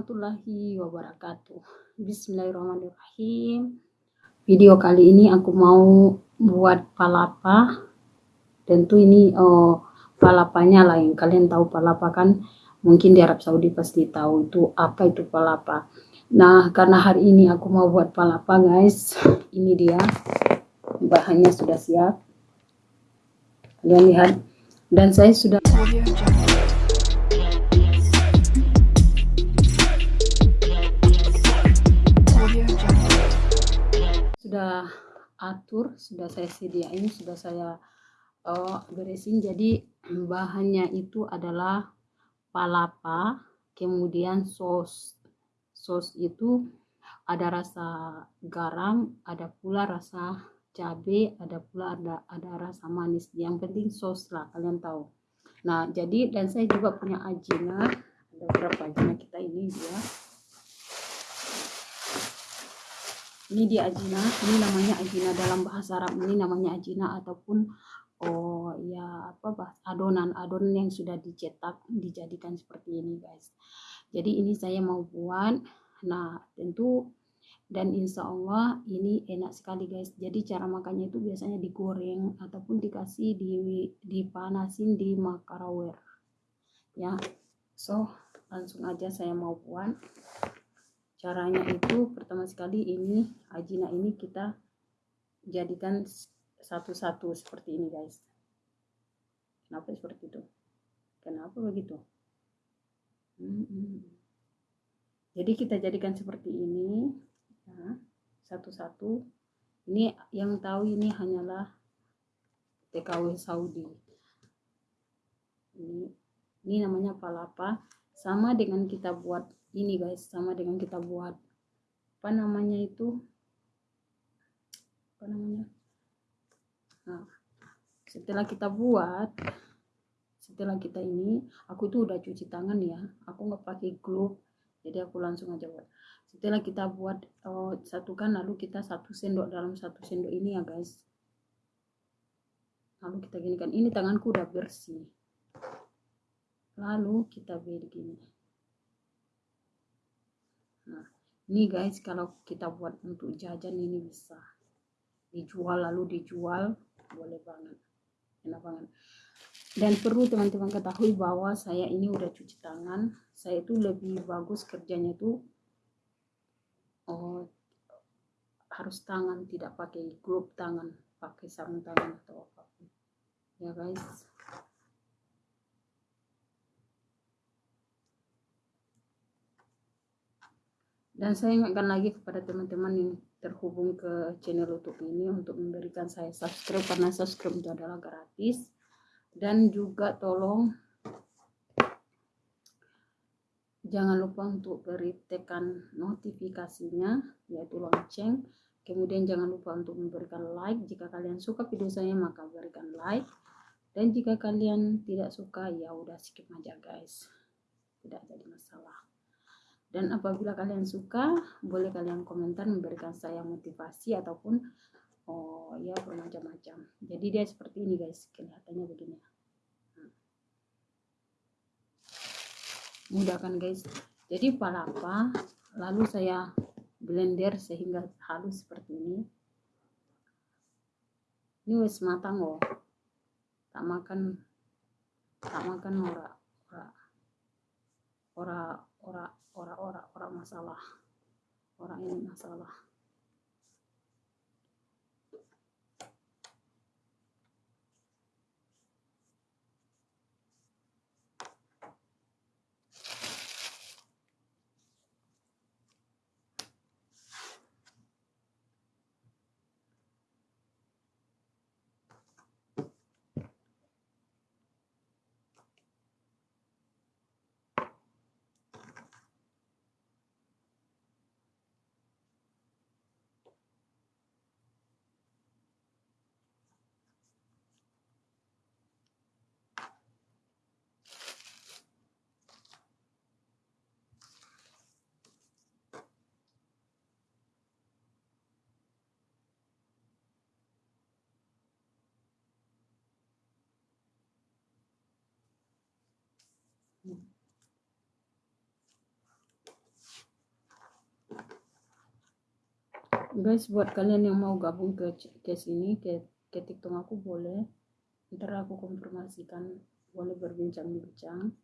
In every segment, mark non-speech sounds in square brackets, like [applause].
warahmatullahi wabarakatuh. Bismillahirrahmanirrahim. Video kali ini aku mau buat palapa. Tentu ini oh, palapanya lah yang kalian tahu palapa kan? Mungkin di Arab Saudi pasti tahu itu apa itu palapa. Nah karena hari ini aku mau buat palapa guys. [laughs] Ini dia. Bahannya sudah siap. Kalian lihat. Dan saya sudah sudah atur sudah saya sediain sudah saya uh, beresin. Jadi [clears throat] bahannya itu adalah palapa kemudian sos sos itu ada rasa garam ada pula rasa cabai ada pula ada ada rasa manis. Yang penting sos lah kalian tahu. Nah jadi dan saya juga punya ajina ada berapa ajina kita ini dia ini dia ajina. Ini namanya ajina dalam bahasa Arab ini namanya ajina ataupun oh ya apa bahas adonan. Adonan yang sudah dicetak dijadikan seperti ini guys. Jadi ini saya mau buat. Nah tentu dan insya Allah ini enak sekali guys. Jadi cara makannya itu biasanya digoreng ataupun dikasih di dipanasin di makarawir ya so langsung aja saya mau buat caranya itu pertama sekali ini ajina ini kita jadikan satu-satu seperti ini guys. Kenapa seperti itu? Kenapa begitu? Jadi kita jadikan seperti ini ya, satu-satu. Ini yang tahu ini hanyalah TKW Saudi. Ini ini namanya palapa. Sama dengan kita buat ini guys sama dengan kita buat apa namanya itu apa namanya nah setelah kita buat setelah kita ini aku itu udah cuci tangan ya aku nggak pakai glove jadi aku langsung aja buat. Setelah kita buat oh, satukan lalu kita satu sendok dalam satu sendok ini ya guys. Lalu kita gini kan ini tanganku udah bersih. Lalu kita begini Nah, ini guys kalau kita buat untuk jajan ini bisa dijual lalu dijual boleh banget. Enak banget. Dan perlu teman-teman ketahui bahwa saya ini udah cuci tangan. Saya itu lebih bagus kerjanya tuh oh, harus tangan tidak pakai glove tangan, pakai sarung tangan atau apa pun. Ya guys. Dan saya ingatkan lagi kepada teman-teman yang terhubung ke channel YouTube ini untuk memberikan saya subscribe karena subscribe itu adalah gratis. Dan juga tolong jangan lupa untuk beri tekan notifikasinya yaitu lonceng. Kemudian jangan lupa untuk memberikan like. Jika kalian suka video saya maka berikan like. Dan jika kalian tidak suka ya udah skip aja guys. Tidak jadi masalah dan apabila kalian suka, boleh kalian komentar memberikan saya motivasi ataupun oh ya bermacam-macam. Jadi dia seperti ini guys, kelihatannya begini. Mudah kan guys. Jadi palapa lalu saya blender sehingga halus seperti ini. Ini wes matang loh. Tak makan tak makan ora ora ora ora ora-ora ora masalah. Orang ini masalah guys buat kalian yang mau gabung ke case ini ke, ke tiktok aku boleh. Ntar aku konfirmasikan boleh berbincang-bincang.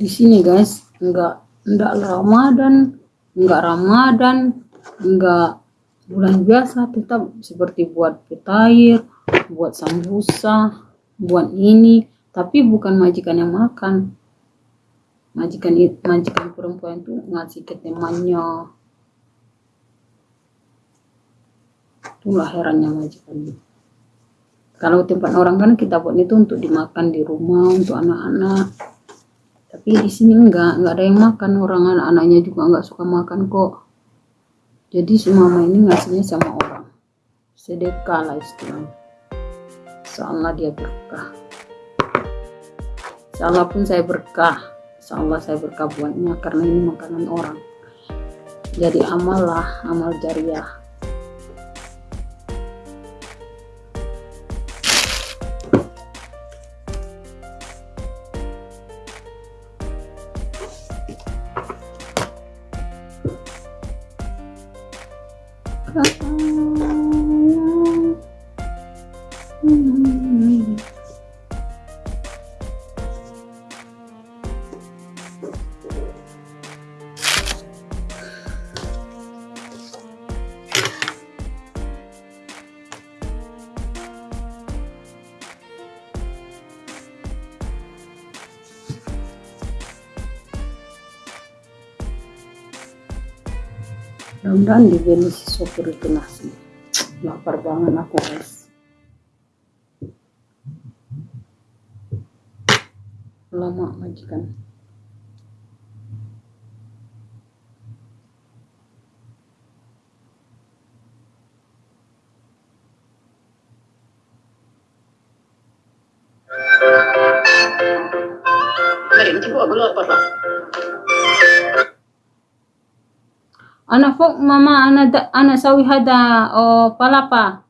Di sini guys. Enggak enggak Ramadan enggak Ramadan enggak bulan biasa. Tetap seperti buat petair buat sambusa buat ini. Tapi bukan majikan yang makan. Majikan majikan perempuan itu ngasih ke temannya. Itulah herannya majikan kalau tempat orang kan kita buat itu untuk dimakan di rumah untuk anak-anak tapi di sini enggak enggak ada yang makan. Orang anak-anaknya juga enggak suka makan kok. Jadi si mama ini ngasihnya sama orang. Sedekah lah istilahnya. Seolah dia berkah. Seolah pun saya berkah. Seolah saya berkah buatnya karena ini makanan orang. Jadi amal lah amal jariah 嗯。嗯 kan di Venus sopir itu nasi. Lapar banget aku guys. Lama majikan. Kering juga belum apa-apa. Ana fok mama ana da, ana sawi hada o palapa.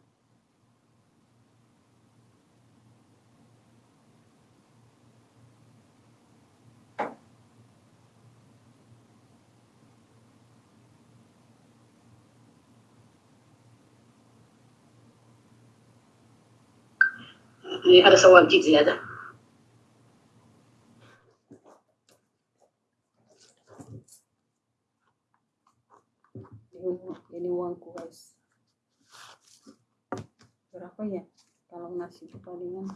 ada sawal ada. ini uangku guys berapa ya nasi itu palingan.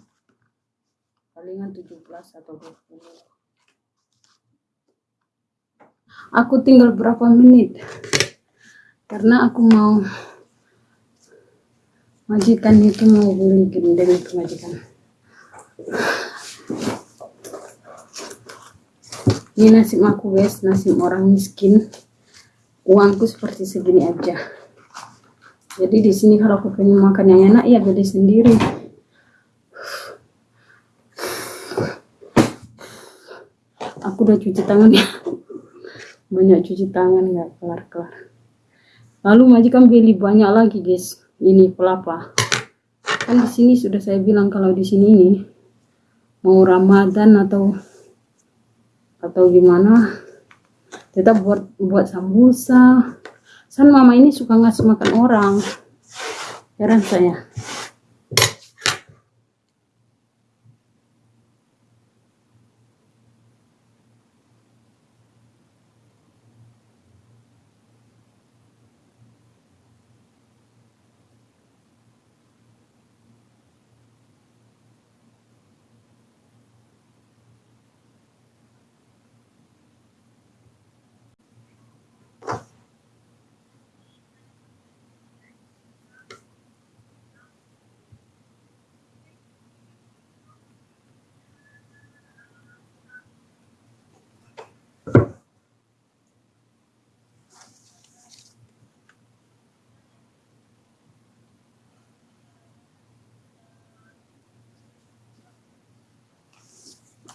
Palingan 17 atau 20 aku tinggal berapa menit? Karena aku mau majikan itu mau beli gendeng itu majikan. Ini nasib aku guys. Nasib orang miskin. Uangku seperti segini aja. Jadi di sini kalau aku pengen makan yang enak ya beli sendiri aku udah cuci tangan ya. [laughs] Banyak cuci tangan nggak kelar kelar. Lalu majikan beli banyak lagi guys. Ini pelapa. Kan di sini sudah saya bilang kalau di sini ini mau ramadan atau atau gimana tetap buat buat sambusa. San mama ini suka ngasih makan orang. Heran saya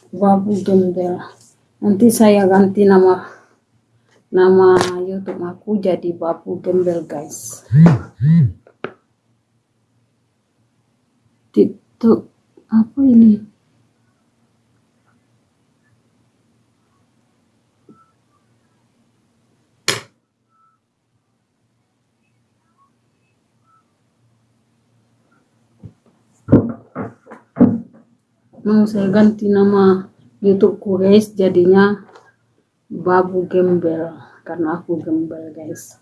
Babu Gembel. Nanti saya ganti nama nama YouTube aku jadi Babu Gembel guys. TikTok apa ini? Mau saya ganti nama YouTubeku guys jadinya babu gembel karena aku gembel guys.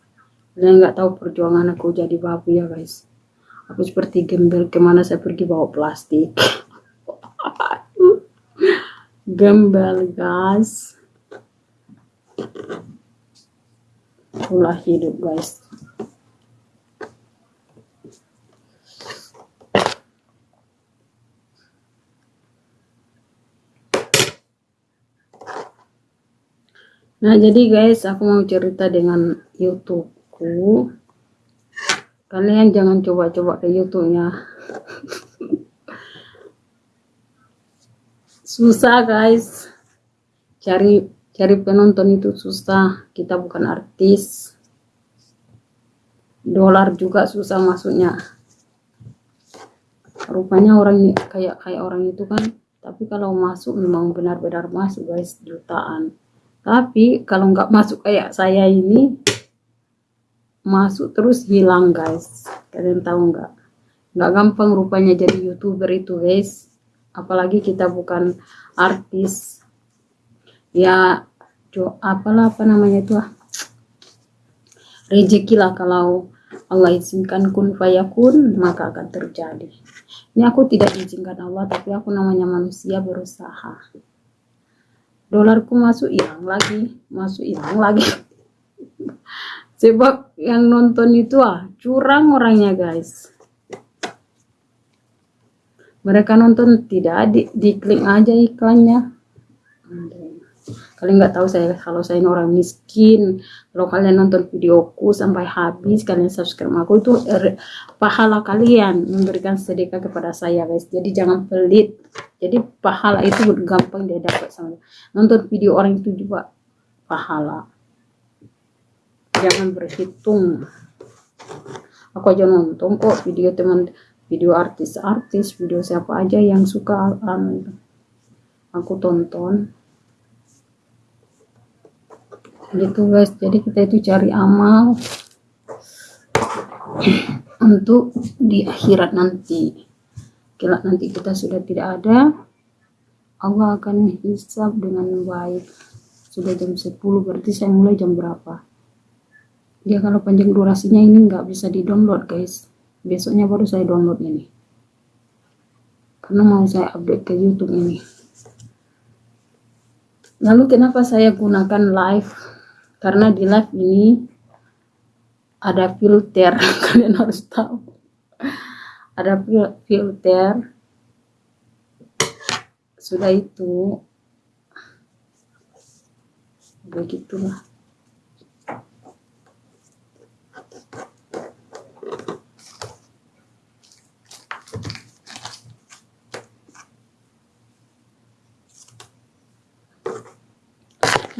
Kalian nggak tahu perjuangan aku jadi babu ya guys. Aku seperti gembel ke mana saya pergi bawa plastik. [laughs] Gembel guys. Itulah hidup guys Nah, jadi guys, aku mau cerita dengan YouTubeku. Kalian jangan coba-coba ke YouTube-nya. [laughs] susah, guys. Cari cari penonton itu susah. Kita bukan artis. Dolar juga susah masuknya. Rupanya orang kayak kayak orang itu kan, tapi kalau masuk memang benar-benar masuk, guys, jutaan. Tapi kalau nggak masuk kayak saya ini, masuk terus hilang guys. Kalian tahu nggak? Nggak gampang rupanya jadi youtuber itu guys. Apalagi kita bukan artis. Ya, jo, apalah apa namanya itu ah. Rezeki lah kalau Allah izinkan kun fayakun maka akan terjadi. Ini aku tidak izinkan Allah tapi aku namanya manusia berusaha dolarku masuk hilang lagi masuk hilang lagi. [laughs] Sebab yang nonton itu ah curang orangnya guys. Mereka nonton tidak di, diklik aja iklannya kalian nggak tahu saya kalau saya ini orang miskin. Kalau kalian nonton videoku sampai habis kalian subscribe aku itu er, pahala kalian memberikan sedekah kepada saya guys. Jadi jangan pelit. Jadi pahala itu gampang dia dapat sama nonton video orang itu juga pahala. Jangan berhitung. Aku aja nonton kok video teman video artis-artis video siapa aja yang suka aku tonton gitu guys jadi kita itu cari amal untuk di akhirat nanti. Kelak nanti kita sudah tidak ada Allah akan hisab dengan baik. Sudah jam 10 berarti saya mulai jam berapa? Dia kalau panjang durasinya ini nggak bisa di download guys. Besoknya baru saya download ini. Karena mau saya update ke YouTube ini. Lalu kenapa saya gunakan live karena di live ini ada filter [laughs] kalian harus tahu. Ada filter. Sudah itu. Begitulah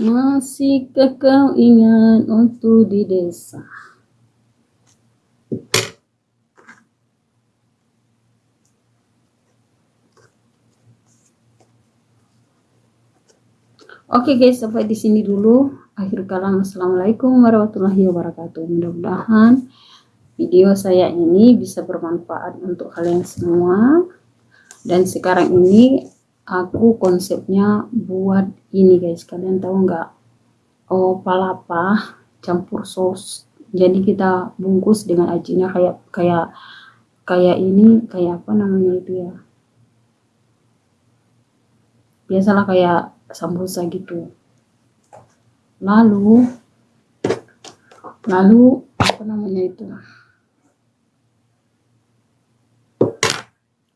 Masihkah kau ingat untuk di desa? Oke okay guys, sampai di sini dulu. Akhir kalam, assalamualaikum warahmatullahi wabarakatuh. Mudah-mudahan video saya ini bisa bermanfaat untuk kalian semua. Dan sekarang ini aku konsepnya buat ini guys. Kalian tahu nggak? Oh palapa campur sos jadi kita bungkus dengan ajinya kayak kayak kayak ini kayak apa namanya itu ya? Biasalah kayak sambusa gitu. Lalu lalu apa namanya itu?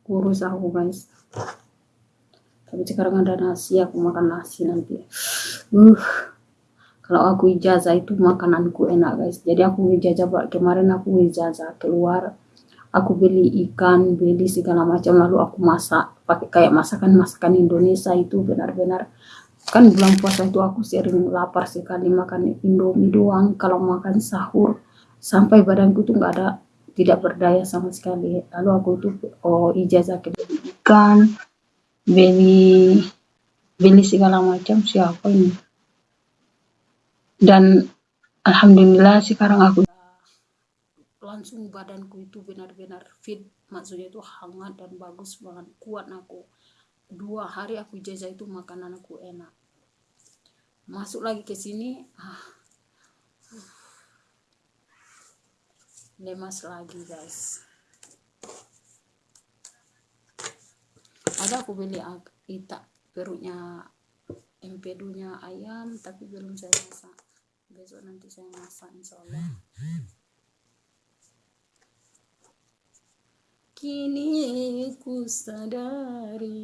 Kurus aku guys tapi sekarang ada nasi aku makan nasi nanti. Uh kalau aku ijazah itu makananku enak guys. Jadi aku ijazah kemarin aku ijazah keluar aku beli ikan beli segala macam lalu aku masak. Pakai kayak masakan masakan Indonesia itu benar-benar. Kan bulan puasa itu aku sering lapar sekali makan indomie doang. Kalau makan sahur sampai badanku tuh nggak ada tidak berdaya sama sekali. Lalu aku tuh oh ijazah ke ikan beli beli segala macam siapa ini? Dan alhamdulillah sekarang aku langsung badanku itu benar-benar fit. Maksudnya itu hangat dan bagus banget kuat aku. Dua hari aku jaja itu makanan aku enak. Masuk lagi ke sini ah, lemas lagi guys ada aku beli ita perutnya empedunya ayam tapi belum saya masak. Besok nanti saya masak insya Allah kini ku sadari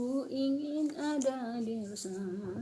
Ku ingin ada di bersama